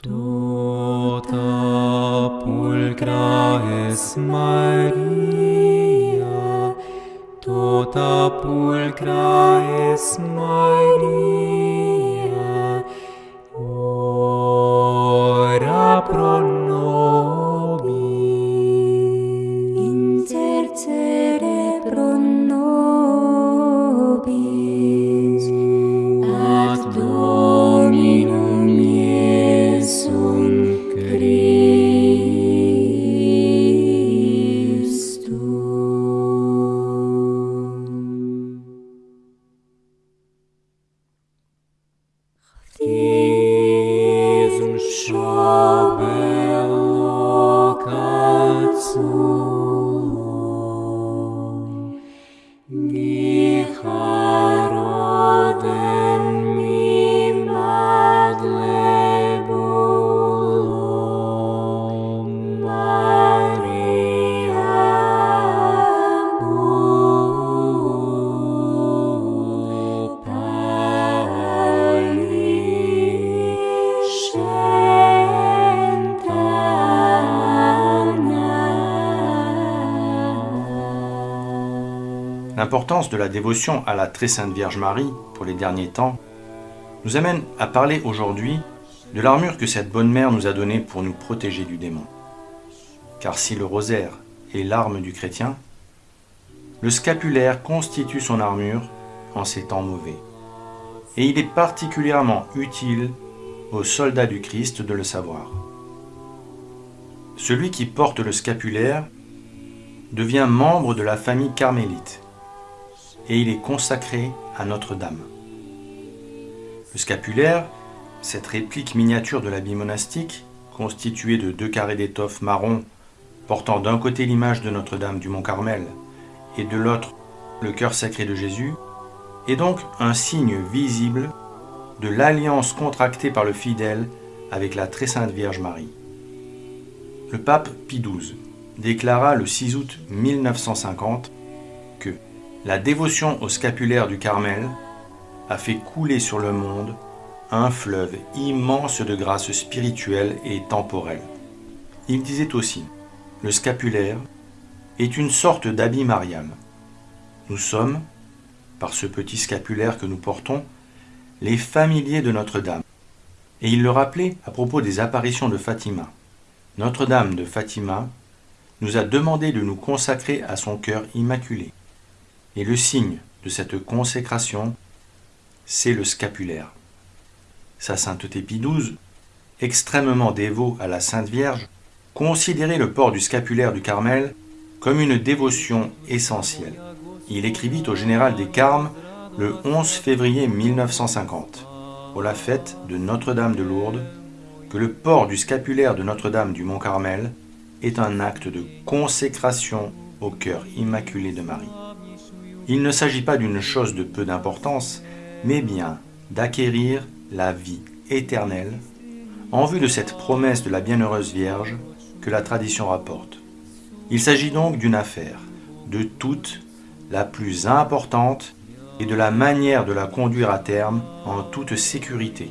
Tota pulcra es Maria, tota pulcra es Maria, de la dévotion à la très sainte Vierge Marie pour les derniers temps nous amène à parler aujourd'hui de l'armure que cette bonne mère nous a donnée pour nous protéger du démon. Car si le rosaire est l'arme du chrétien, le scapulaire constitue son armure en ces temps mauvais. Et il est particulièrement utile aux soldats du Christ de le savoir. Celui qui porte le scapulaire devient membre de la famille carmélite et il est consacré à Notre-Dame. Le scapulaire, cette réplique miniature de l'habit monastique, constituée de deux carrés d'étoffe marron portant d'un côté l'image de Notre-Dame du Mont Carmel et de l'autre le cœur sacré de Jésus, est donc un signe visible de l'alliance contractée par le fidèle avec la très sainte Vierge Marie. Le pape Pie XII déclara le 6 août 1950 que la dévotion au scapulaire du Carmel a fait couler sur le monde un fleuve immense de grâce spirituelle et temporelle. Il disait aussi, le scapulaire est une sorte d'habit marial. Nous sommes, par ce petit scapulaire que nous portons, les familiers de Notre-Dame. Et il le rappelait à propos des apparitions de Fatima. Notre-Dame de Fatima nous a demandé de nous consacrer à son cœur immaculé. Et le signe de cette consécration, c'est le scapulaire. Sa sainteté Pie extrêmement dévot à la Sainte Vierge, considérait le port du scapulaire du Carmel comme une dévotion essentielle. Il écrivit au général des Carmes le 11 février 1950, pour la fête de Notre-Dame de Lourdes, que le port du scapulaire de Notre-Dame du Mont-Carmel est un acte de consécration au cœur immaculé de Marie. Il ne s'agit pas d'une chose de peu d'importance, mais bien d'acquérir la vie éternelle en vue de cette promesse de la bienheureuse Vierge que la tradition rapporte. Il s'agit donc d'une affaire, de toute la plus importante et de la manière de la conduire à terme en toute sécurité.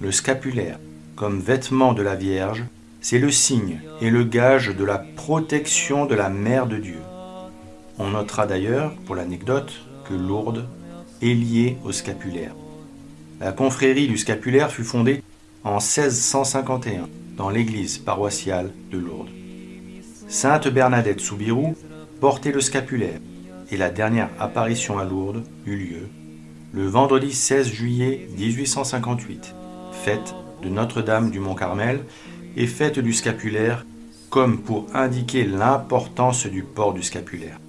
Le scapulaire, comme vêtement de la Vierge, c'est le signe et le gage de la protection de la Mère de Dieu. On notera d'ailleurs, pour l'anecdote, que Lourdes est liée au scapulaire. La confrérie du scapulaire fut fondée en 1651 dans l'église paroissiale de Lourdes. Sainte Bernadette Soubirou portait le scapulaire et la dernière apparition à Lourdes eut lieu le vendredi 16 juillet 1858, fête de Notre-Dame du Mont-Carmel et fête du scapulaire comme pour indiquer l'importance du port du scapulaire.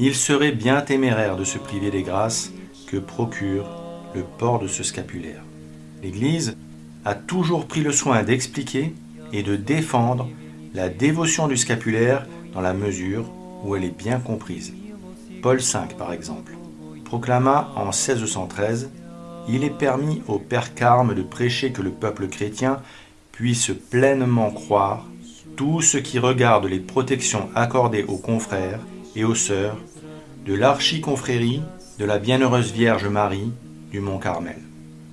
Il serait bien téméraire de se priver des grâces que procure le port de ce scapulaire. L'Église a toujours pris le soin d'expliquer et de défendre la dévotion du scapulaire dans la mesure où elle est bien comprise. Paul V, par exemple, proclama en 1613 Il est permis au Père Carme de prêcher que le peuple chrétien puisse pleinement croire tout ce qui regarde les protections accordées aux confrères et aux sœurs de l'archiconfrérie de la Bienheureuse Vierge Marie du Mont Carmel.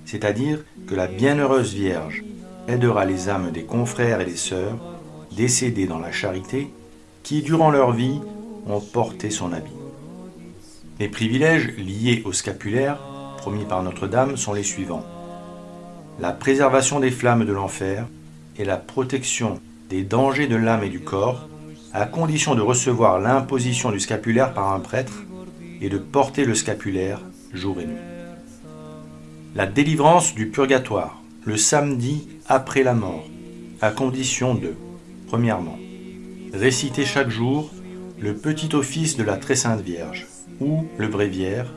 C'est-à-dire que la Bienheureuse Vierge aidera les âmes des confrères et des sœurs décédés dans la charité qui, durant leur vie, ont porté son habit. Les privilèges liés au scapulaire, promis par Notre-Dame, sont les suivants. La préservation des flammes de l'enfer et la protection des dangers de l'âme et du corps, à condition de recevoir l'imposition du scapulaire par un prêtre et de porter le scapulaire jour et nuit. La délivrance du purgatoire, le samedi après la mort, à condition de, premièrement, réciter chaque jour le petit office de la Très Sainte Vierge, ou le bréviaire,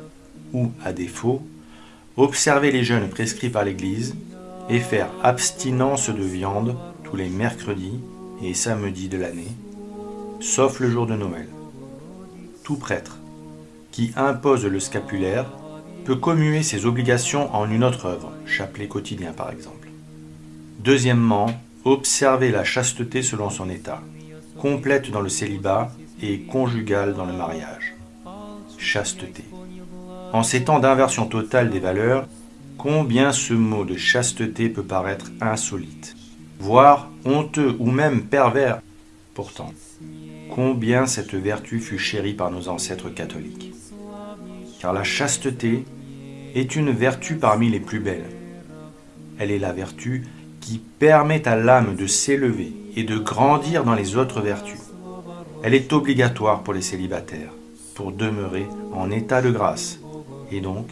ou, à défaut, observer les jeûnes prescrits par l'Église et faire abstinence de viande tous les mercredis et samedis de l'année, sauf le jour de Noël. Tout prêtre qui impose le scapulaire peut commuer ses obligations en une autre œuvre, chapelet quotidien par exemple. Deuxièmement, observer la chasteté selon son état, complète dans le célibat et conjugale dans le mariage. Chasteté. En ces temps d'inversion totale des valeurs, combien ce mot de chasteté peut paraître insolite, voire honteux ou même pervers. Pourtant, combien cette vertu fut chérie par nos ancêtres catholiques. Car la chasteté est une vertu parmi les plus belles. Elle est la vertu qui permet à l'âme de s'élever et de grandir dans les autres vertus. Elle est obligatoire pour les célibataires, pour demeurer en état de grâce, et donc,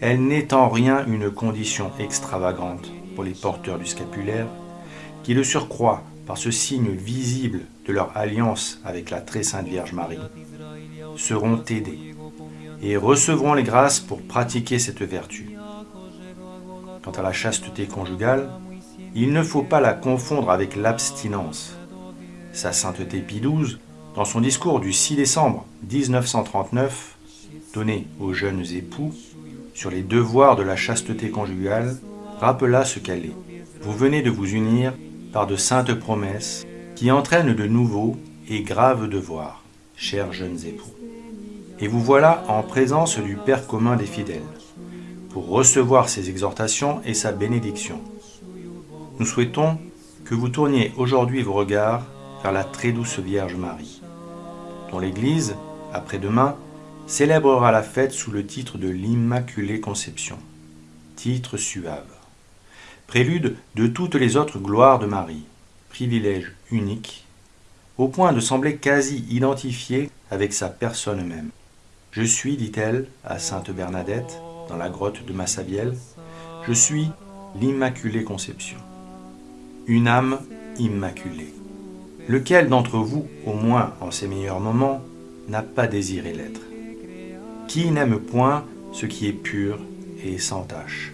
elle n'est en rien une condition extravagante pour les porteurs du scapulaire, qui le surcroît par ce signe visible de leur alliance avec la très sainte Vierge Marie, seront aidés et recevront les grâces pour pratiquer cette vertu. Quant à la chasteté conjugale, il ne faut pas la confondre avec l'abstinence. Sa sainteté Pie XII, dans son discours du 6 décembre 1939, donné aux jeunes époux sur les devoirs de la chasteté conjugale, rappela ce qu'elle est. Vous venez de vous unir par de saintes promesses qui entraînent de nouveaux et graves devoirs, chers jeunes époux. Et vous voilà en présence du Père commun des fidèles, pour recevoir ses exhortations et sa bénédiction. Nous souhaitons que vous tourniez aujourd'hui vos regards vers la très douce Vierge Marie, dont l'Église, après-demain, célébrera la fête sous le titre de l'Immaculée Conception, titre suave, prélude de toutes les autres gloires de Marie, privilège unique, au point de sembler quasi identifié avec sa personne même. Je suis, dit-elle à sainte Bernadette, dans la grotte de Massabielle, je suis l'Immaculée Conception. Une âme immaculée. Lequel d'entre vous, au moins en ses meilleurs moments, n'a pas désiré l'être? Qui n'aime point ce qui est pur et sans tache?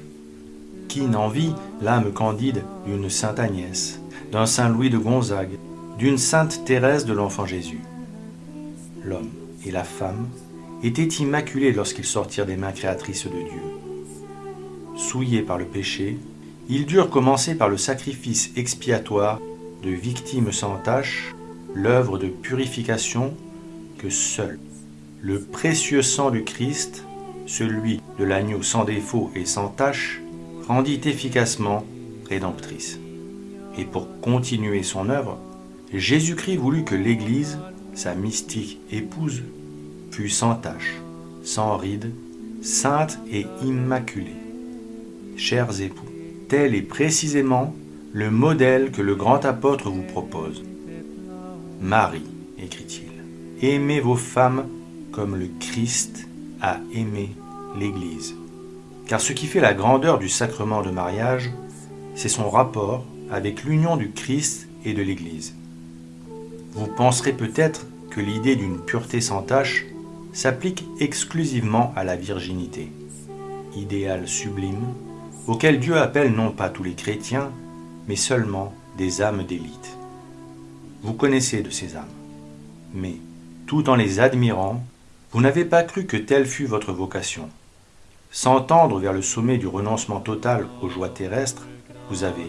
Qui n'envie l'âme candide d'une sainte Agnès, d'un saint Louis de Gonzague, d'une sainte Thérèse de l'Enfant Jésus L'homme et la femme étaient immaculés lorsqu'ils sortirent des mains créatrices de Dieu. Souillés par le péché, ils durent commencer par le sacrifice expiatoire de victimes sans tache, l'œuvre de purification que seul le précieux sang du Christ, celui de l'agneau sans défaut et sans tache, rendit efficacement rédemptrice. Et pour continuer son œuvre, Jésus-Christ voulut que l'Église, sa mystique épouse, fût sans tache, sans ride, sainte et immaculée. Chers époux, tel est précisément le modèle que le grand apôtre vous propose. Marie, écrit-il, aimez vos femmes comme le Christ a aimé l'Église. Car ce qui fait la grandeur du sacrement de mariage, c'est son rapport avec l'union du Christ et de l'Église. Vous penserez peut-être que l'idée d'une pureté sans tache s'applique exclusivement à la virginité, idéal sublime auquel Dieu appelle non pas tous les chrétiens, mais seulement des âmes d'élite. Vous connaissez de ces âmes, mais tout en les admirant, vous n'avez pas cru que telle fût votre vocation. Sans tendre vers le sommet du renoncement total aux joies terrestres, vous avez,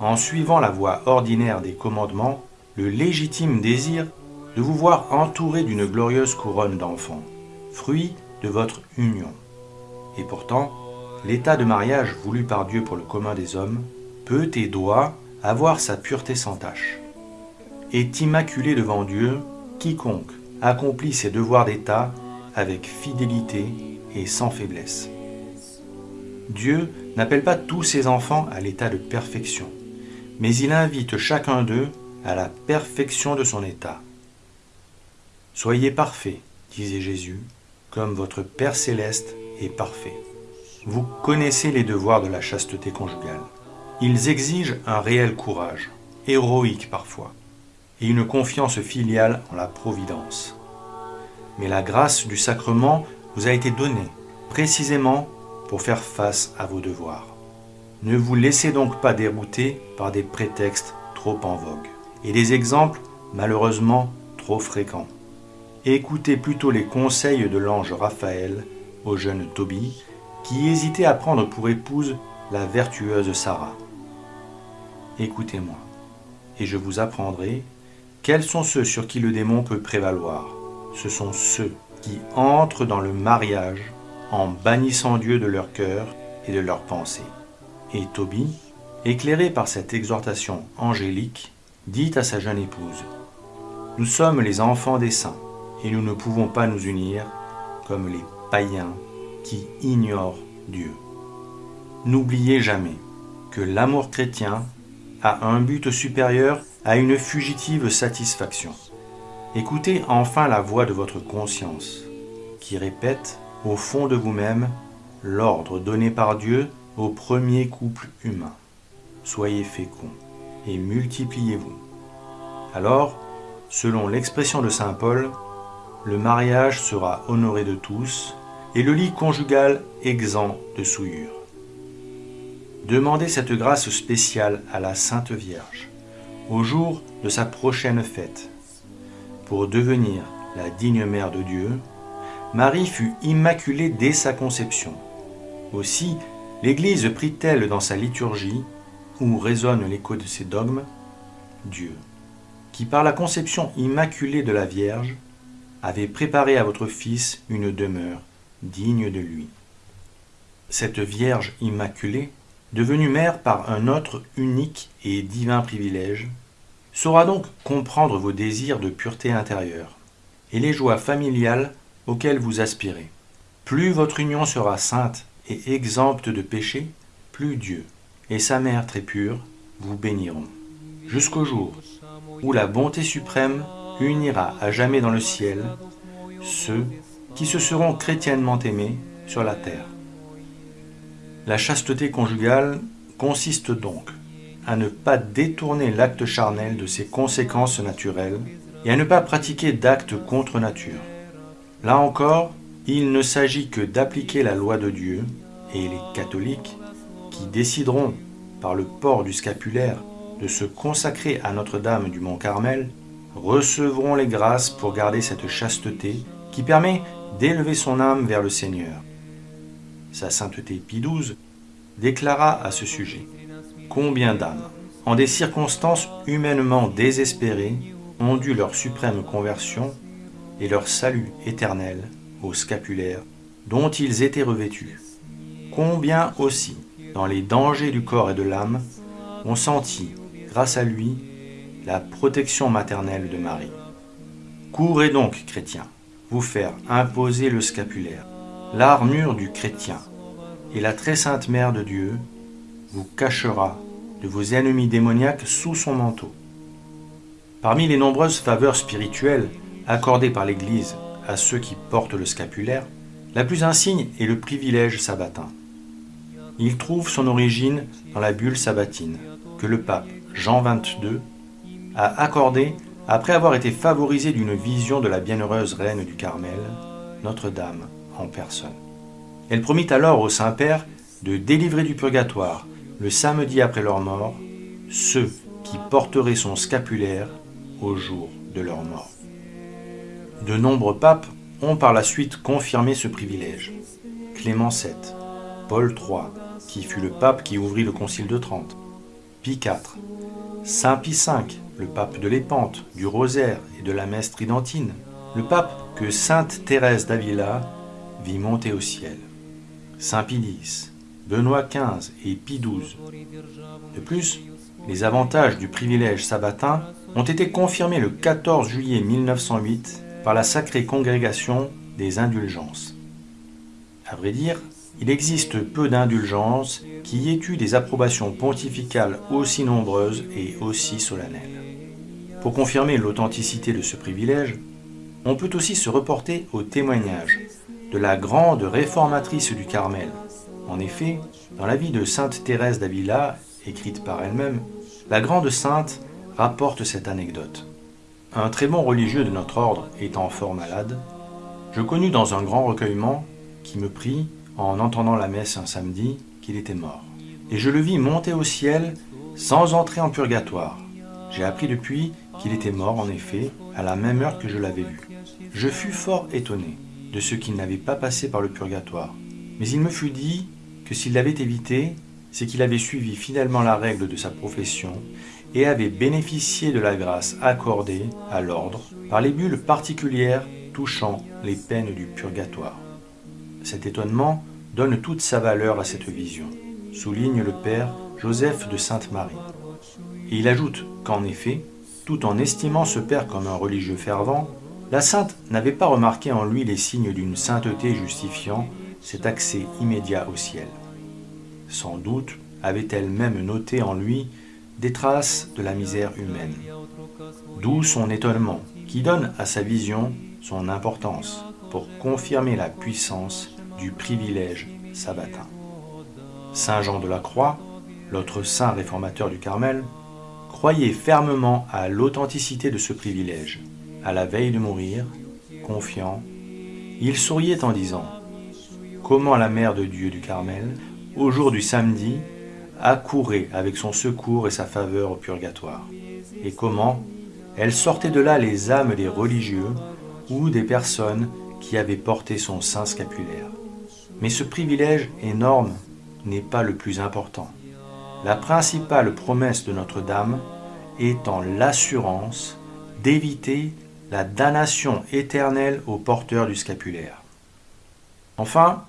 en suivant la voie ordinaire des commandements, le légitime désir de vous voir entouré d'une glorieuse couronne d'enfants, fruit de votre union. Et pourtant, l'état de mariage voulu par Dieu pour le commun des hommes peut et doit avoir sa pureté sans tache. Est immaculé devant Dieu quiconque accomplit ses devoirs d'État avec fidélité et sans faiblesse. Dieu n'appelle pas tous ses enfants à l'état de perfection, mais il invite chacun d'eux à la perfection de son état. Soyez parfaits, disait Jésus, comme votre Père céleste est parfait. Vous connaissez les devoirs de la chasteté conjugale. Ils exigent un réel courage, héroïque parfois, et une confiance filiale en la providence. Mais la grâce du sacrement vous a été donnée précisément pour faire face à vos devoirs. Ne vous laissez donc pas dérouter par des prétextes trop en vogue et des exemples malheureusement trop fréquents. Écoutez plutôt les conseils de l'ange Raphaël au jeune Tobie qui hésitait à prendre pour épouse la vertueuse Sarah. Écoutez-moi, et je vous apprendrai quels sont ceux sur qui le démon peut prévaloir. Ce sont ceux qui entrent dans le mariage en bannissant Dieu de leur cœur et de leurs pensées. Et Tobie, éclairé par cette exhortation angélique, dit à sa jeune épouse, Nous sommes les enfants des saints, et nous ne pouvons pas nous unir comme les païens qui ignorent Dieu. N'oubliez jamais que l'amour chrétien a un but supérieur à une fugitive satisfaction. Écoutez enfin la voix de votre conscience, qui répète au fond de vous-même l'ordre donné par Dieu premier couple humain. Soyez féconds et multipliez-vous. Alors, selon l'expression de Saint Paul, le mariage sera honoré de tous et le lit conjugal exempt de souillure. Demandez cette grâce spéciale à la Sainte Vierge au jour de sa prochaine fête. Pour devenir la digne mère de Dieu, Marie fut immaculée dès sa conception. Aussi, l'Église prit-elle dans sa liturgie, où résonne l'écho de ses dogmes, Dieu, qui par la conception immaculée de la Vierge avait préparé à votre Fils une demeure digne de lui. Cette Vierge immaculée, devenue mère par un autre unique et divin privilège, saura donc comprendre vos désirs de pureté intérieure et les joies familiales auxquelles vous aspirez. Plus votre union sera sainte et exempte de péché, plus Dieu et sa mère très pure vous béniront, jusqu'au jour où la bonté suprême unira à jamais dans le ciel ceux qui se seront chrétiennement aimés sur la terre. La chasteté conjugale consiste donc à ne pas détourner l'acte charnel de ses conséquences naturelles et à ne pas pratiquer d'actes contre nature. Là encore, il ne s'agit que d'appliquer la loi de Dieu et les catholiques qui décideront, par le port du scapulaire, de se consacrer à Notre-Dame du Mont Carmel, recevront les grâces pour garder cette chasteté qui permet d'élever son âme vers le Seigneur. Sa sainteté Pie XII déclara à ce sujet Combien d'âmes, en des circonstances humainement désespérées, ont dû leur suprême conversion et leur salut éternel au scapulaire dont ils étaient revêtus. Combien aussi, dans les dangers du corps et de l'âme, ont senti, grâce à lui, la protection maternelle de Marie. Courez donc, chrétiens, vous faire imposer le scapulaire, l'armure du chrétien, et la très sainte Mère de Dieu vous cachera de vos ennemis démoniaques sous son manteau. Parmi les nombreuses faveurs spirituelles accordées par l'Église à ceux qui portent le scapulaire, la plus insigne est le privilège sabbatin. Il trouve son origine dans la bulle sabbatine que le pape Jean XXII a accordée après avoir été favorisé d'une vision de la bienheureuse reine du Carmel, Notre-Dame en personne. Elle promit alors au Saint-Père de délivrer du purgatoire, le samedi après leur mort, ceux qui porteraient son scapulaire au jour de leur mort. De nombreux papes ont par la suite confirmé ce privilège. Clément VII, Paul III, qui fut le pape qui ouvrit le Concile de Trente, Pie IV, Saint Pie V, le pape de l'Épante, du Rosaire et de la messe tridentine, le pape que Sainte Thérèse d'Avila vit monter au ciel. Saint Pie X, Benoît XV et Pie XII. De plus, les avantages du privilège sabbatin ont été confirmés le 14 juillet 1908 par la Sacrée Congrégation des Indulgences. À vrai dire, il existe peu d'indulgences qui aient eu des approbations pontificales aussi nombreuses et aussi solennelles. Pour confirmer l'authenticité de ce privilège, on peut aussi se reporter au témoignage de la grande réformatrice du Carmel. En effet, dans la vie de Sainte Thérèse d'Avila, écrite par elle-même, la grande sainte rapporte cette anecdote. Un très bon religieux de notre ordre étant fort malade, je connus dans un grand recueillement qui me prit en entendant la messe un samedi, qu'il était mort. Et je le vis monter au ciel sans entrer en purgatoire. J'ai appris depuis qu'il était mort, en effet, à la même heure que je l'avais vu. Je fus fort étonné de ce qu'il n'avait pas passé par le purgatoire. Mais il me fut dit que s'il l'avait évité, c'est qu'il avait suivi fidèlement la règle de sa profession et avait bénéficié de la grâce accordée à l'ordre par les bulles particulières touchant les peines du purgatoire. Cet étonnement donne toute sa valeur à cette vision, souligne le Père Joseph de Sainte-Marie. Et il ajoute qu'en effet, tout en estimant ce Père comme un religieux fervent, la sainte n'avait pas remarqué en lui les signes d'une sainteté justifiant cet accès immédiat au ciel. Sans doute avait-elle même noté en lui des traces de la misère humaine. D'où son étonnement, qui donne à sa vision son importance pour confirmer la puissance du privilège sabbatin. Saint Jean de la Croix, l'autre saint réformateur du Carmel, croyait fermement à l'authenticité de ce privilège. À la veille de mourir, confiant, il souriait en disant Comment la Mère de Dieu du Carmel, au jour du samedi, accourait avec son secours et sa faveur au purgatoire, et comment? Elle sortait de là les âmes des religieux ou des personnes qui avaient porté son sein scapulaire. Mais ce privilège énorme n'est pas le plus important. La principale promesse de Notre-Dame étant l'assurance d'éviter la damnation éternelle aux porteurs du scapulaire. Enfin,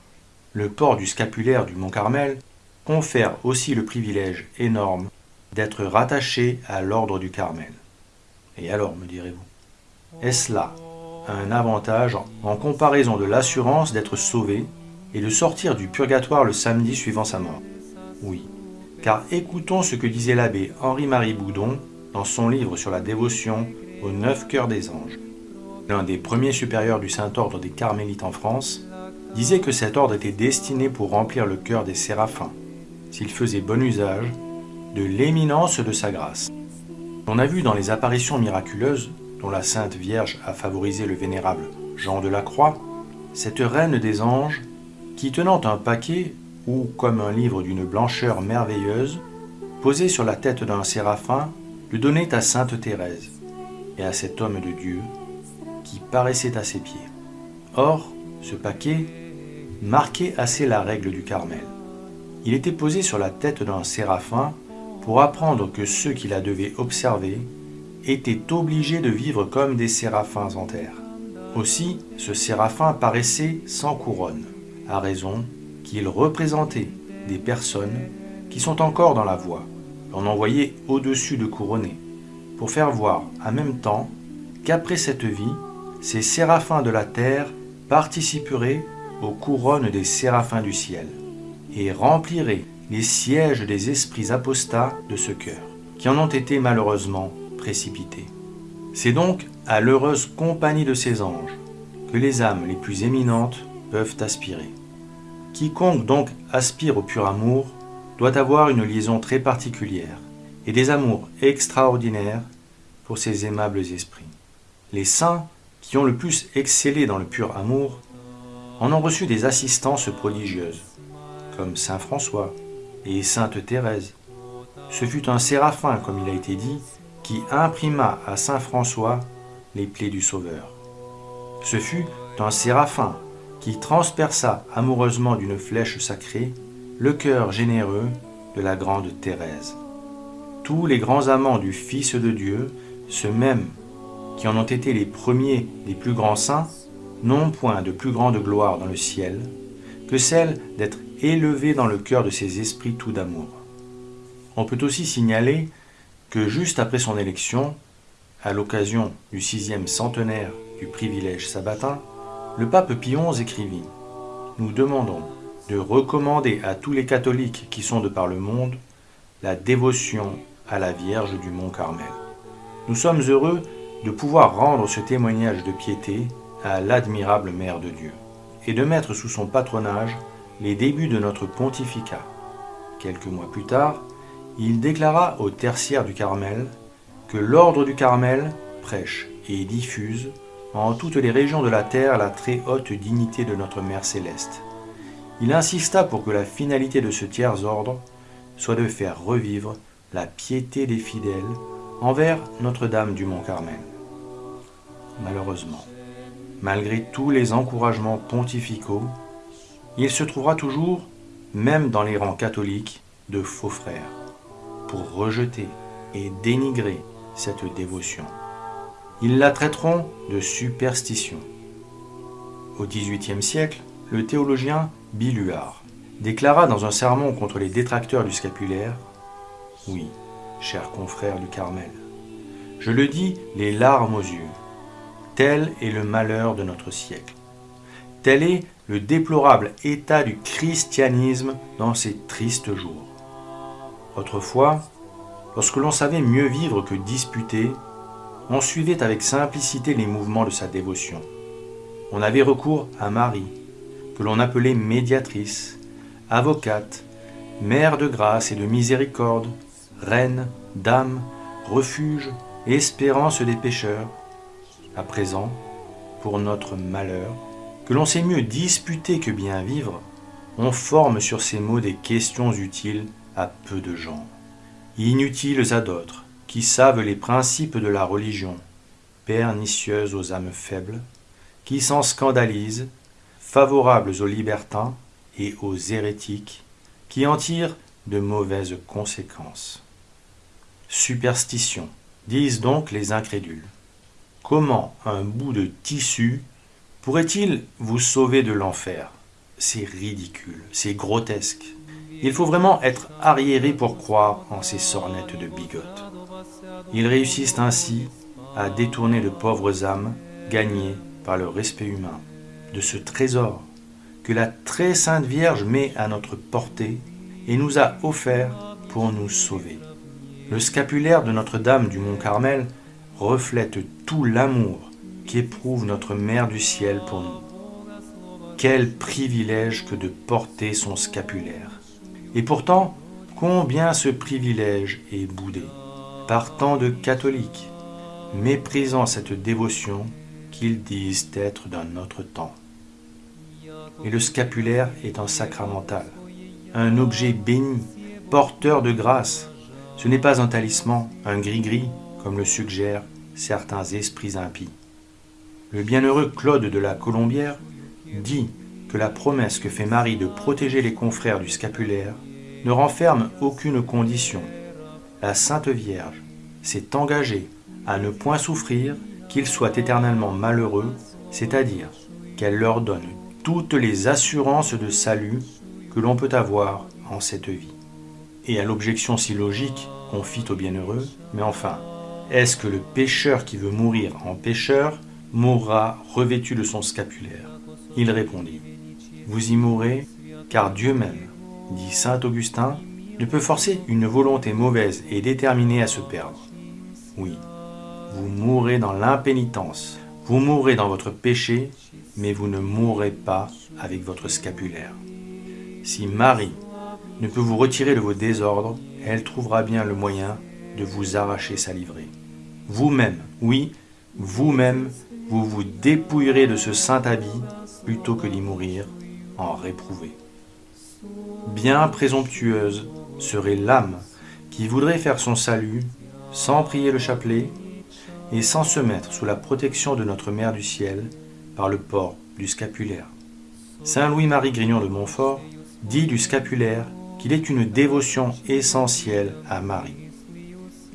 le port du scapulaire du Mont Carmel confère aussi le privilège énorme d'être rattaché à l'ordre du Carmel. Et alors, me direz-vous, est-ce là un avantage en comparaison de l'assurance d'être sauvé et de sortir du purgatoire le samedi suivant sa mort? Oui, car écoutons ce que disait l'abbé Henri-Marie Boudon dans son livre sur la dévotion aux neuf cœurs des anges. L'un des premiers supérieurs du Saint-Ordre des Carmélites en France disait que cet ordre était destiné pour remplir le cœur des séraphins, s'il faisait bon usage de l'éminence de sa grâce. On a vu dans les apparitions miraculeuses dont la Sainte Vierge a favorisé le vénérable Jean de la Croix, cette reine des anges, qui tenant un paquet, ou comme un livre d'une blancheur merveilleuse, posé sur la tête d'un séraphin, le donnait à Sainte Thérèse et à cet homme de Dieu qui paraissait à ses pieds. Or, ce paquet marquait assez la règle du Carmel. Il était posé sur la tête d'un séraphin pour apprendre que ceux qui la devaient observer étaient obligés de vivre comme des séraphins en terre. Aussi, ce séraphin paraissait sans couronne, à raison qu'il représentait des personnes qui sont encore dans la voie. On envoyait au-dessus de couronner, pour faire voir en même temps qu'après cette vie, ces séraphins de la terre participeraient aux couronnes des séraphins du ciel, et rempliraient les sièges des esprits apostats de ce cœur, qui en ont été malheureusement précipité. C'est donc à l'heureuse compagnie de ces anges que les âmes les plus éminentes peuvent aspirer. Quiconque donc aspire au pur amour doit avoir une liaison très particulière et des amours extraordinaires pour ces aimables esprits. Les saints qui ont le plus excellé dans le pur amour en ont reçu des assistances prodigieuses, comme Saint François et Sainte Thérèse. Ce fut un séraphin, comme il a été dit, qui imprima à Saint François les plaies du Sauveur. Ce fut un séraphin qui transperça amoureusement d'une flèche sacrée le cœur généreux de la grande Thérèse. Tous les grands amants du Fils de Dieu, ceux mêmes qui en ont été les premiers les plus grands saints, n'ont point de plus grande gloire dans le ciel que celle d'être élevée dans le cœur de ces esprits tout d'amour. On peut aussi signaler que juste après son élection, à l'occasion du sixième centenaire du privilège sabbatin, le pape Pie XI écrivit Nous demandons de recommander à tous les catholiques qui sont de par le monde la dévotion à la Vierge du Mont Carmel. Nous sommes heureux de pouvoir rendre ce témoignage de piété à l'admirable Mère de Dieu et de mettre sous son patronage les débuts de notre pontificat. Quelques mois plus tard, il déclara au tertiaire du Carmel que l'ordre du Carmel prêche et diffuse en toutes les régions de la terre la très haute dignité de notre Mère céleste. Il insista pour que la finalité de ce tiers ordre soit de faire revivre la piété des fidèles envers Notre-Dame du Mont Carmel. Malheureusement, malgré tous les encouragements pontificaux, il se trouvera toujours, même dans les rangs catholiques, de faux frères, pour rejeter et dénigrer cette dévotion. Ils la traiteront de superstition. Au XVIIIe siècle, le théologien Biluard déclara dans un sermon contre les détracteurs du scapulaire Oui, chers confrères du Carmel, je le dis les larmes aux yeux. Tel est le malheur de notre siècle. Tel est le déplorable état du christianisme dans ces tristes jours. Autrefois, lorsque l'on savait mieux vivre que disputer, on suivait avec simplicité les mouvements de sa dévotion. On avait recours à Marie, que l'on appelait médiatrice, avocate, mère de grâce et de miséricorde, reine, dame, refuge, espérance des pécheurs. À présent, pour notre malheur, que l'on sait mieux disputer que bien vivre, on forme sur ces mots des questions utiles à peu de gens, inutiles à d'autres, qui savent les principes de la religion, pernicieuses aux âmes faibles, qui s'en scandalisent, favorables aux libertins et aux hérétiques, qui en tirent de mauvaises conséquences. Superstition, disent donc les incrédules. Comment un bout de tissu pourrait-il vous sauver de l'enfer? C'est ridicule, c'est grotesque. Il faut vraiment être arriéré pour croire en ces sornettes de bigotes. Ils réussissent ainsi à détourner de pauvres âmes gagnées par le respect humain de ce trésor que la très sainte Vierge met à notre portée et nous a offert pour nous sauver. Le scapulaire de Notre-Dame du Mont Carmel reflète tout l'amour qu'éprouve notre Mère du Ciel pour nous. Quel privilège que de porter son scapulaire. Et pourtant, combien ce privilège est boudé par tant de catholiques, méprisant cette dévotion qu'ils disent être d'un autre temps. Et le scapulaire est un sacramental, un objet béni, porteur de grâce. Ce n'est pas un talisman, un gris-gris, comme le suggèrent certains esprits impies. Le bienheureux Claude de la Colombière dit que la promesse que fait Marie de protéger les confrères du scapulaire ne renferme aucune condition. La Sainte Vierge s'est engagée à ne point souffrir qu'ils soient éternellement malheureux, c'est-à-dire qu'elle leur donne toutes les assurances de salut que l'on peut avoir en cette vie. Et à l'objection si logique qu'on fit aux bienheureux, mais enfin, est-ce que le pécheur qui veut mourir en pécheur mourra revêtu de son scapulaire Il répondit, Vous y mourrez, car Dieu même, dit Saint Augustin, ne peut forcer une volonté mauvaise et déterminée à se perdre. Oui, vous mourrez dans l'impénitence, vous mourrez dans votre péché, mais vous ne mourrez pas avec votre scapulaire. Si Marie ne peut vous retirer de vos désordres, elle trouvera bien le moyen de vous arracher sa livrée. Vous-même, oui, vous-même, vous vous dépouillerez de ce saint habit plutôt que d'y mourir en réprouvé. Bien présomptueuse serait l'âme qui voudrait faire son salut sans prier le chapelet et sans se mettre sous la protection de notre Mère du Ciel par le port du scapulaire. Saint Louis-Marie Grignon de Montfort dit du scapulaire qu'il est une dévotion essentielle à Marie.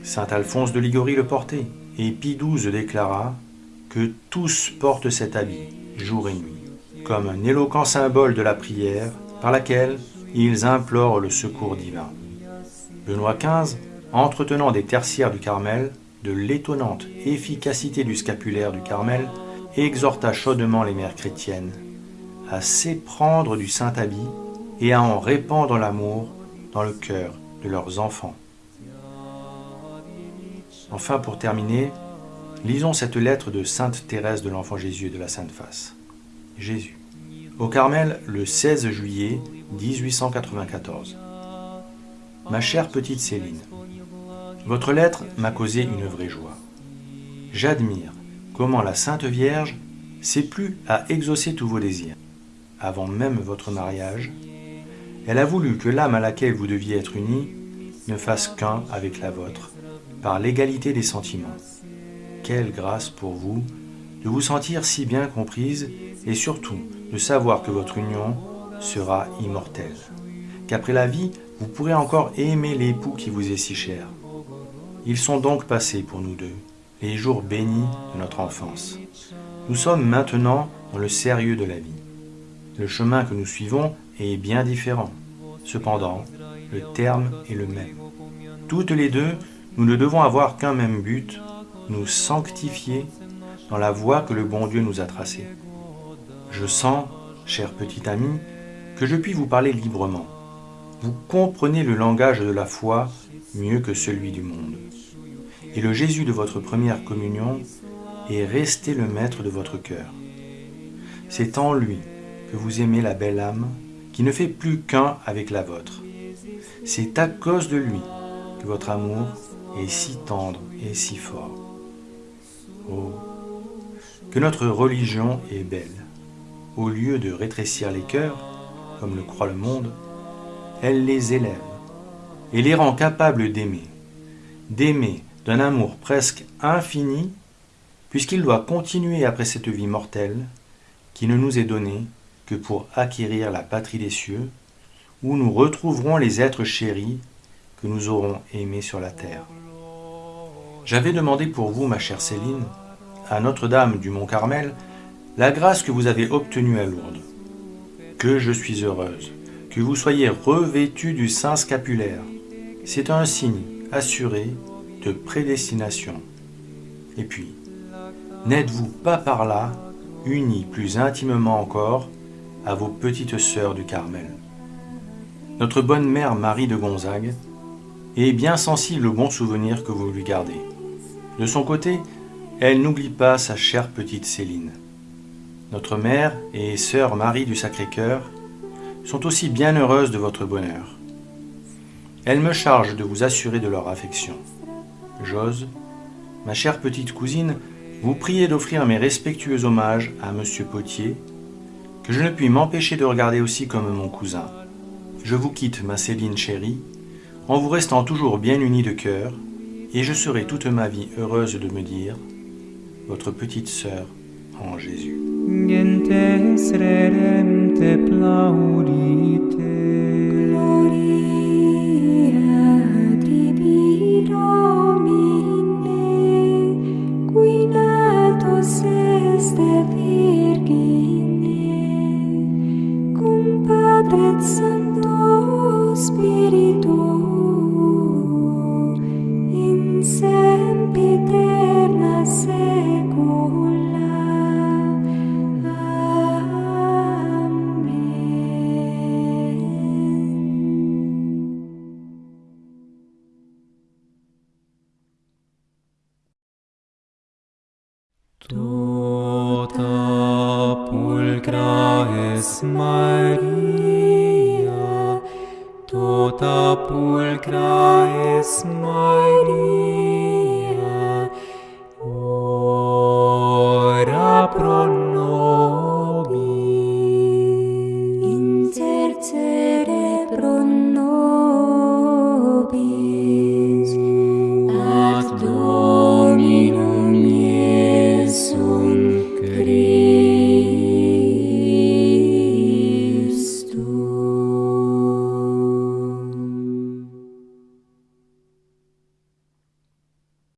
Saint Alphonse de Ligorie le portait, et Pie XII déclara que tous portent cet habit, jour et nuit, comme un éloquent symbole de la prière par laquelle ils implorent le secours divin. Benoît XV, entretenant des tertiaires du Carmel, de l'étonnante efficacité du scapulaire du Carmel, exhorta chaudement les mères chrétiennes à s'éprendre du saint habit et à en répandre l'amour dans le cœur de leurs enfants. Enfin, pour terminer, lisons cette lettre de Sainte Thérèse de l'Enfant Jésus de la Sainte Face. Jésus. Au Carmel, le 16 juillet 1894. Ma chère petite Céline, votre lettre m'a causé une vraie joie. J'admire comment la Sainte Vierge s'est plu à exaucer tous vos désirs. Avant même votre mariage, elle a voulu que l'âme à laquelle vous deviez être unis ne fasse qu'un avec la vôtre, par l'égalité des sentiments. Quelle grâce pour vous de vous sentir si bien comprise et surtout de savoir que votre union sera immortelle, qu'après la vie, vous pourrez encore aimer l'époux qui vous est si cher. Ils sont donc passés pour nous deux, les jours bénis de notre enfance. Nous sommes maintenant dans le sérieux de la vie. Le chemin que nous suivons est bien différent. Cependant, le terme est le même. Toutes les deux, nous ne devons avoir qu'un même but, nous sanctifier dans la voie que le bon Dieu nous a tracée. Je sens, cher petit ami, que je puis vous parler librement. Vous comprenez le langage de la foi mieux que celui du monde et le Jésus de votre première communion est resté le maître de votre cœur. C'est en lui que vous aimez la belle âme qui ne fait plus qu'un avec la vôtre. C'est à cause de lui que votre amour est si tendre et si fort. Oh, que notre religion est belle. Au lieu de rétrécir les cœurs, comme le croit le monde, elle les élève et les rend capables d'aimer, d'aimer d'un amour presque infini, puisqu'il doit continuer après cette vie mortelle, qui ne nous est donnée que pour acquérir la patrie des cieux, où nous retrouverons les êtres chéris que nous aurons aimés sur la terre. J'avais demandé pour vous, ma chère Céline, à Notre-Dame du Mont Carmel, la grâce que vous avez obtenue à Lourdes. Que je suis heureuse, que vous soyez revêtu du saint scapulaire. C'est un signe assuré de prédestination. Et puis, n'êtes-vous pas par là unis plus intimement encore à vos petites sœurs du Carmel? Notre bonne mère Marie de Gonzague est bien sensible au bon souvenir que vous lui gardez. De son côté, elle n'oublie pas sa chère petite Céline. Notre mère et sœur Marie du Sacré-Cœur sont aussi bien heureuses de votre bonheur. Elles me chargent de vous assurer de leur affection. J'ose, ma chère petite cousine, vous prier d'offrir mes respectueux hommages à Monsieur Potier, que je ne puis m'empêcher de regarder aussi comme mon cousin. Je vous quitte, ma Céline chérie, en vous restant toujours bien unis de cœur, et je serai toute ma vie heureuse de me dire votre petite sœur en Jésus.